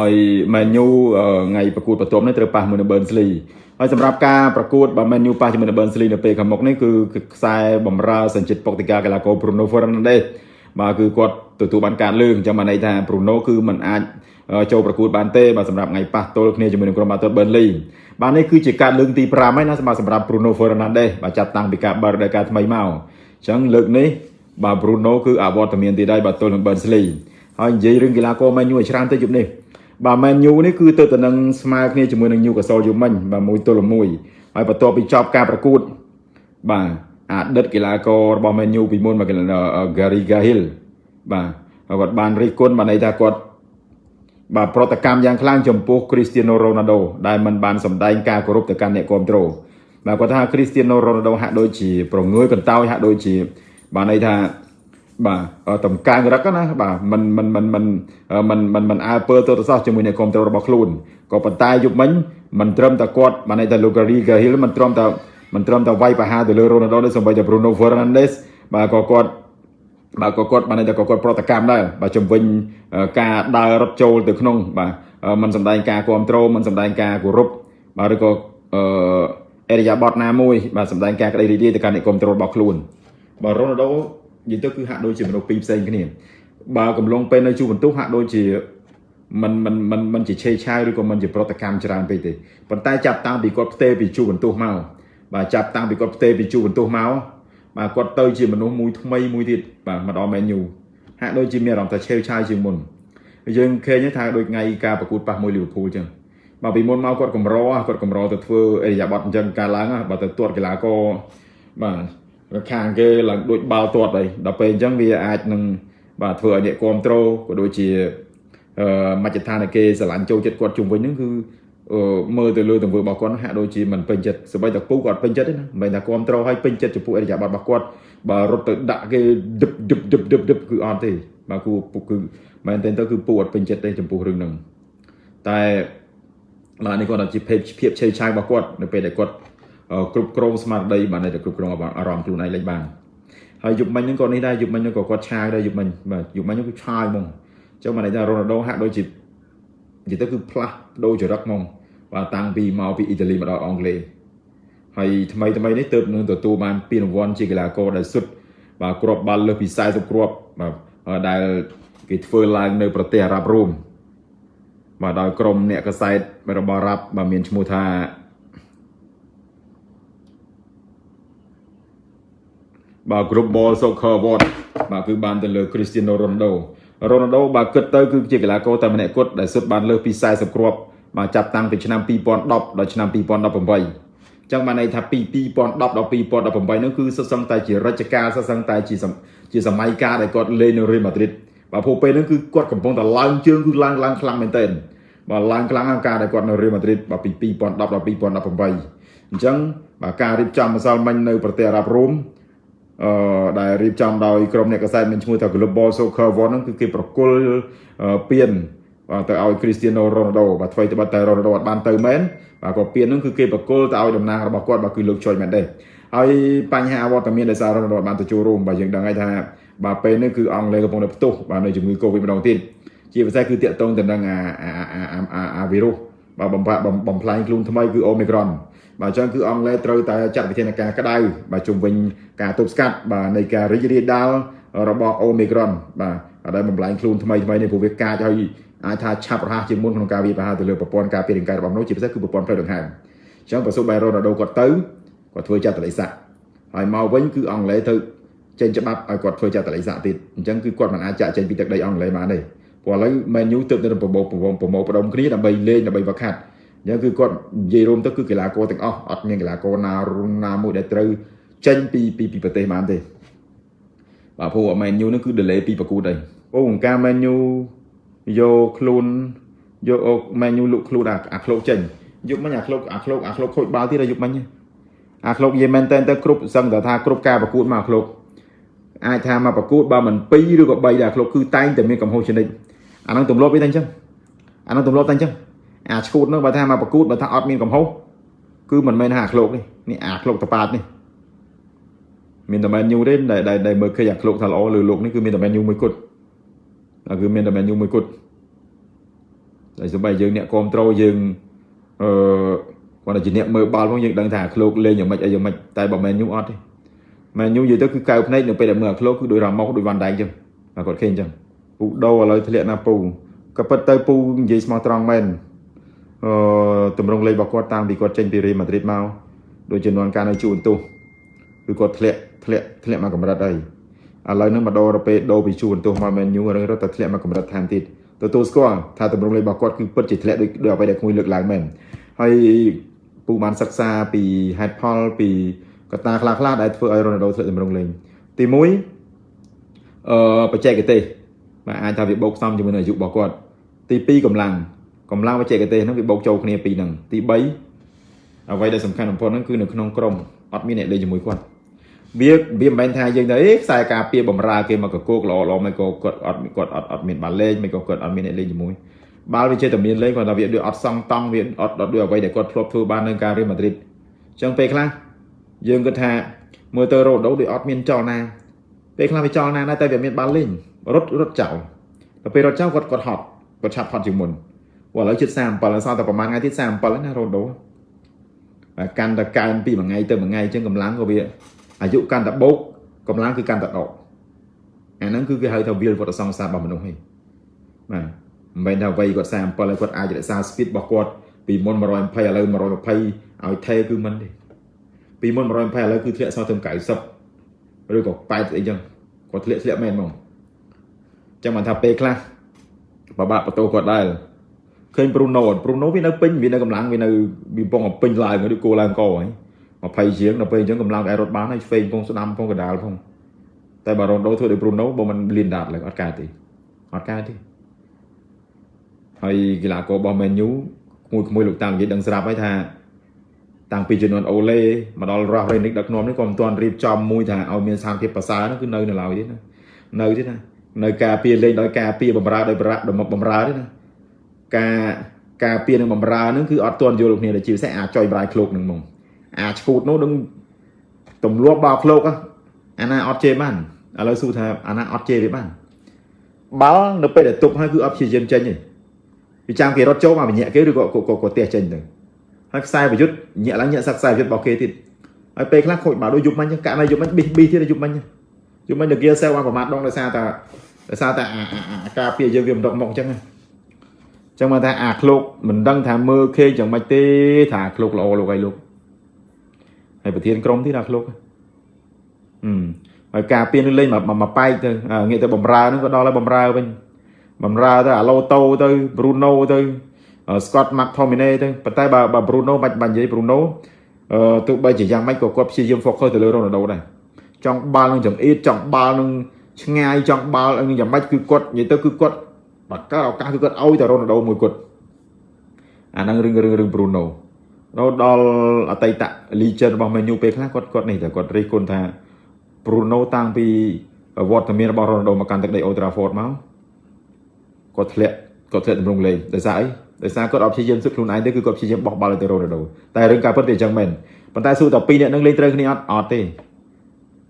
ហើយ Man U ថ្ងៃប្រកួតបន្ទាប់នេះត្រូវប៉ះមួយនឹង Burnley ហើយសម្រាប់ការប្រកួតបើ Man U ប៉ះជាមួយនឹង Burnley នៅពេលខាងមុខនេះគឺខ្សែបំរើសញ្ជាតិប៉ុកទីកាកីឡាករ Bruno Fernandes បាទគឺគាត់ទទួលបានការលើកអញ្ចឹងបានន័យថា Bruno គឺมันអាចចូលប្រកួតបានទេបាទសម្រាប់ថ្ងៃប៉ះទល់គ្នាជាមួយនឹងក្រុមបាល់ទាត់ Burnley បាទនេះគឺជាការលើកទី5ហើយណាសម្រាប់សម្រាប់ Bruno Fernandes បាទចាប់តាំងពីការបើករដូវកាលថ្មីមកអញ្ចឹងលើកនេះបាទ Bruno គឺអវត្តមានទៀតហើយបាទទល់នឹង Burnley ហើយនិយាយរឿងកីឡាករ Man U ឲ្យច្រើនទៅយប់នេះ បាទ Man U នេះគឺទៅទៅនឹងស្មើគ្នាជាមួយនឹង Newcastle យូមិញបាទមួយទល់មួយហើយបន្ទាប់ពីចប់ការប្រកួត បាទអតីតកីឡាកររបស់ Man U ពីមុនមក Gary Cahill បាទគាត់បានរិះគន់បានន័យថាគាត់បាទប្រតិកម្មយ៉ាងខ្លាំងចំពោះ Cristiano Ronaldo ដែលមិនបានសម្ដែងការគោរពទៅកាន់អ្នកគ្រប់គ្រងបាទគាត់ថា Cristiano Ronaldo ហាក់ដូចជាប្រងើយកន្តើយហាក់ដូចជា បានន័យថា បាទតំកាងរឹកណាបាទมันมันมันมันมันมันมันអើពើទៅទៅសោះជាមួយនឹងគ្រប់គ្រងរបស់ខ្លួនក៏ប៉ុន្តែយប់មិញមិនត្រឹមតែគាត់បានន័យថា Lugari Gahil មិនត្រឹមតែមិនត្រឹមតែវាយប្រហារទៅលើ Ronaldo នេះសូម្បីតែ Bruno Fernandes បាទក៏គាត់បាទក៏គាត់បានតែក៏គាត់ប្រតិកម្មដែរបាទជំវិញការដើររត់ចូលទៅក្នុងបាទมันសម្ដែងការគ្រប់គ្រងมันសម្ដែងការគោរពបាទឬក៏អឺអេរិយាបថណាមួយបាទសម្ដែងការក្តីរីករាយទៅកាន់អ្នកគ្រប់គ្រងរបស់ខ្លួនបាទរ៉ូណាល់ដូ និយាយទៅគឺហាក់ដូចជាមនុស្សពីរផ្សេងគ្នាបើកំឡុងពេលនៅជួបបន្ទុះហាក់ដូចជាมันมันมันมันជាឆេឆាវឬក៏มันជាប្រតិកម្មច្រើនពេកទេប៉ុន្តែចាប់តាំងពីគាត់ផ្ទេពីជួបបន្ទុះមកបាទចាប់តាំងពីគាត់ផ្ទេពីជួបបន្ទុះមកបាទគាត់ទៅជាមនុស្សមួយថ្មីមួយទៀតបាទមកដល់ menu ហាក់ដូចជាមានអារម្មណ៍ថាឆេវឆាយជាងមុនយើងឃើញថាដូចថ្ងៃការប្រកួតប៉ះមួយលីវើពូលចឹងបាទពីមុនមកគាត់កម្រគាត់កម្រទៅធ្វើអេរិយាប័តអញ្ចឹងការឡើងបាទទៅទាត់កីឡាករបាទ ខាងគេឡើងដូចបាល់ទាត់ហើយដល់ពេលអញ្ចឹងវាអាចនឹងបាទធ្វើឲ្យអ្នកគ្រប់ត្រូលក៏ដូចជាអឺមជ្ឈដ្ឋានគេស្រឡាញ់ចូលចិត្តគាត់ជុំវិញហ្នឹងគឺមើលទៅលើទង្វើរបស់គាត់ហាក់ដូចជាមិនពេញចិត្តសម្បីតែពូគាត់ពេញចិត្តទេណាមិនមែនថាគ្រប់ត្រូលឲ្យពេញចិត្តចំពោះអរិយាប័ត្ររបស់គាត់បើរត់ទៅដាក់គេឌឹបឌឹបឌឹបឌឹបឌឹបគឺអត់ទេបាទគូគឺមែនទេទៅគឺពូអត់ពេញចិត្តទេចំពោះរឿងហ្នឹងតែបាទនេះគាត់ជាភាពភាពឆេវឆាយរបស់គាត់នៅពេលដែលគាត់ គ្រប់គ្រងស្មារតីបាទតែគ្រប់គ្រងអារម្មណ៍ខ្លួនឯងលេចបានហើយយប់មិញហ្នឹងក៏នេះដែរយប់មិញហ្នឹងក៏គាត់ឆាយដែរយប់មិញបាទយប់មិញហ្នឹងគឺឆាយហ្មងអញ្ចឹងបានន័យថារ៉ូណាល់ដូហាក់ដូចជានិយាយទៅគឺផ្លាស់ដូរចរិតហ្មងបាទតាំងពីមកពីអ៊ីតាលីមកដល់អង់គ្លេសហើយថ្មីថ្មីនេះទើបនឹងទទួលបានពានរង្វាន់ជាកីឡាករដែលសុទ្ធបាទគ្រាប់បាល់លើសពី40គ្រាប់បាទដែលគេធ្វើឡើងនៅប្រទេសអារ៉ាប់រួមបាទដោយក្រុមអ្នកកសែតរបស់អារ៉ាប់បាទមានឈ្មោះថា បាទ Group Ball Soccer Award បាទគឺបានទៅលើ Cristiano Ronaldo Ronaldo បើគិតទៅគឺជាកីឡាករតែម្នាក់គត់ដែលសុទ្ធបានលើសពី40គ្រាប់បាទចាប់តាំងពីឆ្នាំ2010ដល់ឆ្នាំ2018ចឹងបានន័យថាពី2010ដល់2018នោះគឺសុទ្ធសឹងតែជារជ្ជកាលសុទ្ធសឹងតែជាជាសម័យកាលដែលគាត់លេងនៅ Real Madrid បាទព្រោះពេលហ្នឹងគឺគាត់កំពុងតែឡើងជើងគឺឡើងឡើងខ្លាំងមែនទែនបាទឡើងខ្លាំងការដែលគាត់នៅ Real Madrid បាទពី2010ដល់2018អញ្ចឹងបាទការរៀបចំម្សិលមិញនៅប្រទេសអារ៉ាប់រួម អឺដែលរៀបចំដោយក្រុមអ្នកកសែតមានឈ្មោះថា Global Soccer Award ហ្នឹងគឺគេប្រគល់ពានបាទទៅឲ្យ Cristiano Ronaldo បាទថ្មីត្បិតតែ Ronaldo អត់បានទៅមែនបាទក៏ពានហ្នឹងគឺគេប្រគល់ទៅឲ្យតំណាងរបស់គាត់បាទគឺលោកចុយមែនទេហើយបញ្ហាវត្តមានដោយសារ Ronaldo បានទៅចូលរួមបាទយើងដឹងហើយថាបាទពេលនេះគឺអង់គ្លេសកំពុងតែផ្ទុះបាទនៅជំងឺ Covid ម្ដងទៀតជាពិសេសគឺតាក់ទងទៅនឹងអាអាអាវីរុស បាទបំផាបំផ្លាញខ្លួនថ្មីគឺ Omicron បាទអញ្ចឹងគឺអង់គ្លេសត្រូវតែចាត់វិធានការក្តៅបាទជុំវិញការទប់ស្កាត់បាទនៃការរីករាលដាលរបស់ Omicron បាទដែលបំផ្លាញខ្លួនថ្មីថ្មីនេះព្រោះវាកាចហើយអាចថាឆាប់រហ័សជាងមុនក្នុងការវាយប្រហារទៅលើប្រព័ន្ធការពាររាងកាយរបស់មនុស្សជាពិសេសគឺប្រព័ន្ធផ្លូវដង្ហើមអញ្ចឹងបើសុបបែរ៉ូណាល់ដូគាត់ទៅគាត់ធ្វើចាត់តលិស័កហើយមកវិញគឺអង់គ្លេសទៅចេញច្បាប់ឲ្យគាត់ធ្វើចាត់តលិស័កទៀតអញ្ចឹងគឺគាត់មិនអាចចាក់ចេញពីទឹកដីអង់គ្លេសបានទេ ព្រោះឥឡូវ Man U ទើបតែប្រមូលប្រមូលប្រមូលផ្ដុំគ្នាដើម្បីលេងដើម្បីវឹកហាត់អញ្ចឹងគឺគាត់និយាយរួមទៅគឺកីឡាករទាំងអស់អត់មានកីឡាករណាណាមួយដែលត្រូវចេញពីពីប្រទេសបានទេបាទព្រោះ Man U នឹងគឺ delay ពីប្រកួតហើយអូអង្គការ Man U យកខ្លួនយកអុកម៉ែញូលុកខ្លួនអាអាឃ្លោកចេញយកមិញអាឃ្លោកអាឃ្លោកអាឃ្លោកខូចបាល់ទៀតយកមិញអាឃ្លោកនិយាយមែនតែទៅគ្រប់សឹងតែថាគ្រប់ការប្រកួតមកអាឃ្លោកអាចថាមកប្រកួតបើមិន2ឬក៏3ដែរអាឃ្លោកគឺតែងតែមានកំហុសចនិច អានឹងទម្លាប់វាតែអញ្ចឹងអានឹងទម្លាប់តែអញ្ចឹងអាឈួតនោះបើថាមកប្រកួតបើថាអត់មានកំហុសគឺមិនមែនថាអាឃ្លោកនេះនេះអាឃ្លោកតប៉ាតនេះមានតែមែនញូទេដែលដែលមើលឃើញអាឃ្លោកថាល្អលើលោកនេះគឺមានតែមែនញូមួយគត់គឺមានតែមែនញូមួយគត់ហើយសូម្បីយើងអ្នកគ្រប់ត្រូលយើងអឺគាត់ជាអ្នកមើលបាល់ផងយើងដឹងថាឃ្លោកលេងយ៉ាងម៉េចអីយ៉ាងម៉េចតែបើមែនញូអត់ទេមែនញូនិយាយទៅគឺកៅភ្នែកនៅពេលដែលមើលអាឃ្លោកគឺដូចរ៉ាម៉ូសដូចវ៉ាន់ដៃចឹងតែគាត់ឃើញចឹង ពូដូឥឡូវធ្លាក់ណាពូក៏ពិតទៅពូនិយាយស្មោះត្រង់មែនអឺតម្រងលេខរបស់គាត់តាមពីគាត់ចេញពីរេម៉ាឌ្រីតមកដូចជំនាន់ការនៅជួនទោសគឺគាត់ធ្លាក់ធ្លាក់ធ្លាក់មកកម្រិតអីឥឡូវហ្នឹងមកដល់ទៅពេលដូរពីជួនទោសមកមែនញូរឿងរត់តែធ្លាក់មកកម្រិតថែមទៀតទទួលស្គាល់ថាតម្រងលេខរបស់គាត់គឺពិតជាធ្លាក់ដូចដូចអ្វីដែលគួយលើកឡើងមែនហើយពូបានសិក្សាពីហេតុផលពីកត្តាខ្លះខ្លះដែលធ្វើឲ្យរ៉ូណាល់ដូធ្លាក់តម្រងលេងទី1អឺបច្ចេកទេស បាទអាចថាវាបូកផ្សំជាមួយនឹងអាយុរបស់គាត់ទី2កម្លាំងកម្លាំងបច្ចេកទេសហ្នឹងវាបូកចូលគ្នាពីរហ្នឹងទី3អ្វីដែលសំខាន់បំផុតហ្នឹងគឺនៅក្នុងក្រុមអត់មានអ្នកលេងជាមួយគាត់វាវាមិនមែនថាយើងទៅអេខ្សែការពារបំរើគេមកកកោកល្អល្អមិនក៏គាត់អត់គាត់អត់អត់មានបាល់លេងមិនក៏គាត់អត់មានអ្នកលេងជាមួយបាល់វាចេះតែមានលេងគាត់ថាវាដូចអត់សង់តង់វាអត់អត់ដូចអ្វីដែលគាត់ធ្លាប់ធ្វើបាននៅការរៀលម៉ាឌ្រីតអញ្ចឹងពេលខ្លះយើងគិតថាមើលទៅរ៉ូដូដូចអត់មានចលនា ពេលខ្លះវាចលនាដែរតែវាមានបាល់លេងរត់រត់ចោលដល់ពេលរត់ចោលគាត់គាត់ហត់គាត់ឆាប់ហត់ជាងមុនឥឡូវជិត37ហើយសល់តែប្រហែលថ្ងៃទៀត37ណារ៉ូដូកាន់តែកើនពីមួយថ្ងៃទៅមួយថ្ងៃអញ្ចឹងកម្លាំងក៏វាអាយុកាន់តែបោកកម្លាំងគឺកាន់តែដកអាហ្នឹងគឺគេហៅថាវាលវត្តសង្សាររបស់មនុស្សហីបាទមិនមែនថាវ័យគាត់37ហើយគាត់អាចរក្សា speed របស់គាត់ពីមុន120ឥឡូវ120ឲ្យថេគឺមិនទេពីមុន120ឥឡូវគឺធ្លាក់សល់ទៅ90 ឬក៏80អីចឹងគាត់ធ្លាក់ធ្លាក់មែនហ្មងចឹងបានថាពេលខ្លះបបាក់បន្ទោគាត់ដែរឃើញប្រូណូប្រូណូវានៅពេញវានៅកម្លាំងវានៅវាពងពេញឡើងឬគោឡើងកហើយ20ជាងដល់ពេលអញ្ចឹងកម្លាំងឯរត់បានហើយឆ្វេងពងស្ដាំពងកដាលផងតែបារ៉ូណូធ្វើដោយប្រូណូបើមិនលៀនដាតឡើយអត់កើតទេអត់កើតទេហើយកីឡាកររបស់ Man U ក្មួយក្មួយលោកតាមនិយាយដឹងស្រាប់ហើយថា តាំងពីជំនាន់អូឡេមកដល់រ៉ាស់រ៉េនិកដឹកនាំនេះក៏មិនទាន់រៀបចំមួយថាឲ្យមានស្ថានភាពប្រសើរហ្នឹងគឺនៅនៅឡើយទេណានៅទេណានៅការពារលេងដោយការពារបំរើដោយប្រាក់បំរើទេណាការការពារនឹងបំរើហ្នឹងគឺអត់ទាន់យល់គ្នាដូចជាពិសេសអាចចុយប្រៃឃ្លោកនឹងហ្មងអាឈូតនោះនឹងទម្លាប់បោឃ្លោកអាណាអត់ជេរបានឥឡូវសួរថាអាណាអត់ជេរវាបានបាល់នៅពេលដែលទប់ហើយគឺអត់ព្យាយាមចេញទេវាចាំគេរត់ចូលមកវិញ្ញាគេឬក៏ក៏ទះចេញទៅ ហើយខ្សែប្រយុទ្ធញាក់ឡើងញាក់សាក់ខ្សែប្រយុទ្ធរបស់គេទៀតហើយពេលខ្លះខូចបាល់ដូចយប់មិញកាក់ណាយប់មិញប៊ីប៊ីទៀតយប់មិញយប់មិញទៅគេសែលបានប្រមាថដងដោយសារតែដោយសារតែអាការពារយើងវាមិនដកមកអញ្ចឹងចឹងមកថាអាឃ្លោកមិនដឹងថាមើលខេយ៉ាងម៉េចទេថាឃ្លោកល្អលោកអីលោកហើយប្រធានក្រុមទៀតអាឃ្លោកហឹមហើយការពារនឹងលេងមកមកប៉ែកទៅងាកទៅបំរើនឹងក៏ដល់ហើយបំរើវិញបំរើទៅអាឡូតូទៅ Bruno ទៅ Scott McTominay ទៅប៉ុន្តែបើបើ Bruno បាច់បាញ់និយាយ Bruno អឺទោះបីជាយ៉ាងម៉េចក៏គាត់ព្យាយាម focus ទៅលើ Ronaldo ដែរចង់បាល់នឹងចង្អៀតចង់បាល់នឹងឆ្ងាយចង់បាល់នឹងយ៉ាងម៉េចគឺគាត់និយាយទៅគឺគាត់បើកើតឱកាសគឺគាត់ឲ្យតែ Ronaldo មួយគាត់អាហ្នឹងរឿងរឿងរឿង Bruno ដល់ដល់អតីត legend របស់ Man U ពេលខ្លះគាត់គាត់នេះតែគាត់រិះគន់ថា Bruno តាំងពីវត្តមានរបស់ Ronaldo មកកាន់ទឹកដី Old Trafford មកគាត់ធ្លាក់គាត់ធ្លាក់តម្រង់លេងដោយសារអី ដោយសារគាត់អត់ព្យាយាមស៊ឹកខ្លួនឯងទេគឺគាត់ព្យាយាមបោះបាល់ទៅ Ronaldo តែរឿងការពិតវាអញ្ចឹងមែនប៉ុន្តែសួរតែពីរនាក់នឹងលេងត្រូវគ្នាអត់អត់ទេ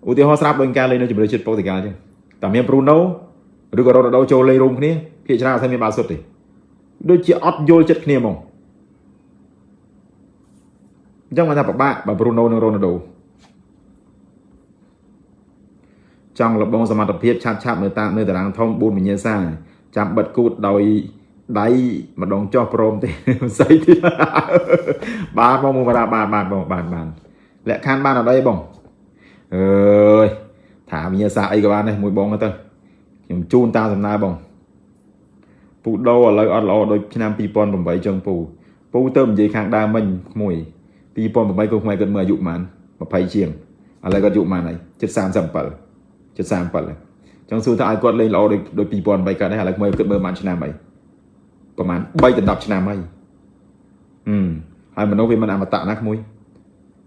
ឧទាហរណ៍ស្រាប់ដូចការលេងនៅជំរឿជាតិប៉ូទុយហ្គាល់អញ្ចឹងតែមាន Bruno ឬក៏ Ronaldo ចូលលេងរួមគ្នាភាគច្រើនអត់មានបាល់សុទ្ធទេដូចជាអត់យល់ចិត្តគ្នាហ្មងអញ្ចឹងមកថាពិបាកបើ Bruno និង Ronaldo ចង់លបងសមត្ថភាពឆាប់ឆាប់នៅតាមនៅតារាងធំ4វិញ្ញាសាចាំបិទគូតដោយ ដៃម្ដងចោះព្រមទេស្អីទៀតបាទបងមកបាទបាទបាទបងបាទបាទលក្ខខណ្ឌបានអត់អីបងអើយថាវិញ្ញាសាអីក៏បានដែរមួយបងទៅខ្ញុំជូនតាមសំណើបងពូដោឥឡូវអត់ល្អដូចឆ្នាំ2008ចឹងពូពូទៅនិយាយខាងដើមមិញក្មួយ2008គូខ្មែរគាត់មើលអាយុប៉ុន្មាន20ជាងឥឡូវគាត់អាយុប៉ុន្មានហើយជិត37ជិត37ហើយចង់សួរថាឲ្យគាត់លេងល្អដូចដូច2008កើតដែរឥឡូវមើលគាត់មើលប៉ុន្មានឆ្នាំហើយ ប្រហែល3ដល់10ឆ្នាំហើយហឹមហើយមនុស្សវាមិនអមតៈណាក្មួយ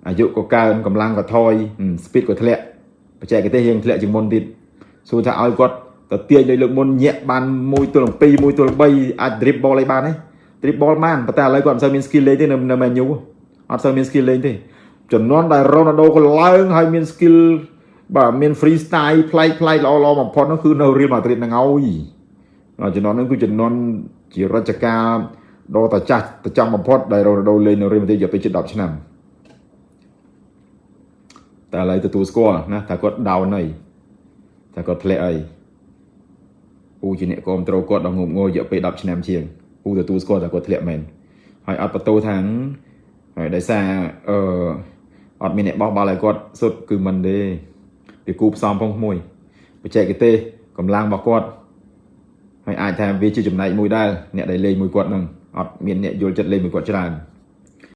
អាយុក៏កើនកម្លាំងក៏ថយ speed ក៏ធ្លាក់បច្ចេកទេសយើងធ្លាក់ជាងមុនទៀតសួរថាឲ្យគាត់ទៅទាញលើលើកមុនញាក់បាន1ទល់7 1ទល់3អាច drip ball ឲ្យបានទេ drip ball បានប៉ុន្តែឥឡូវគាត់មិនសូវមាន skill លេងទេនៅនៅ Man U អត់សូវមាន skill លេងទេចំនួនដែល Ronaldo ក៏ឡើងហើយមាន skill បាទមាន free style ប្លែកប្លែកល្អល្អបំផុតនោះគឺនៅ Real Madrid ហ្នឹងហើយចំនួនហ្នឹងគឺចំនួន ជារជ្ជកាលដ៏តចាស់តចំបំផុតដែលរ៉ូណាល់ដូលេងនៅរៀលម៉ាឌ្រីតរយៈពេលជិត10ឆ្នាំតែឥឡូវទទួលស្គាល់ណាថាគាត់ដោនហើយថាគាត់ធ្លាក់ហើយពូជាអ្នកគ្រប់គ្រងគាត់ដល់ងប់ងល់រយៈពេល10ឆ្នាំជាងពូទទួលស្គាល់ថាគាត់ធ្លាក់មែនហើយអត់បន្ទោថាហើយដោយសារអឺអត់មានអ្នកបោះបាល់ឲ្យគាត់សុទ្ធគឺមិនទេវាគូផ្សំផងមួយបច្ចេកទេសកម្លាំងរបស់គាត់ ហើយអាចថាវាជាចំណែកមួយដែរអ្នកដែលលេងមួយគាត់នឹងអត់មានអ្នកយល់ចិត្តលេងមួយគាត់ច្រើន